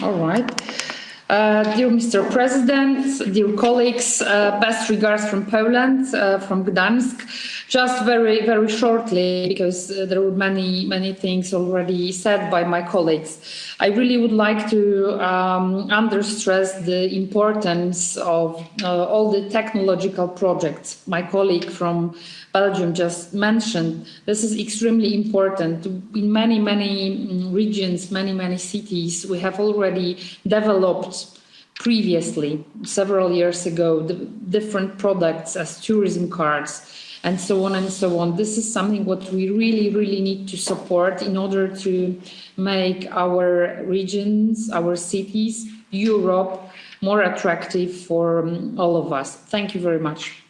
All right. Uh, dear Mr. President, dear colleagues, uh, best regards from Poland, uh, from Gdansk. Just very, very shortly, because uh, there were many, many things already said by my colleagues. I really would like to um, understress the importance of uh, all the technological projects my colleague from Belgium just mentioned. This is extremely important. In many, many mm, regions, many, many cities, we have already developed previously, several years ago, the different products as tourism cards and so on and so on. This is something what we really, really need to support in order to make our regions, our cities, Europe more attractive for um, all of us. Thank you very much.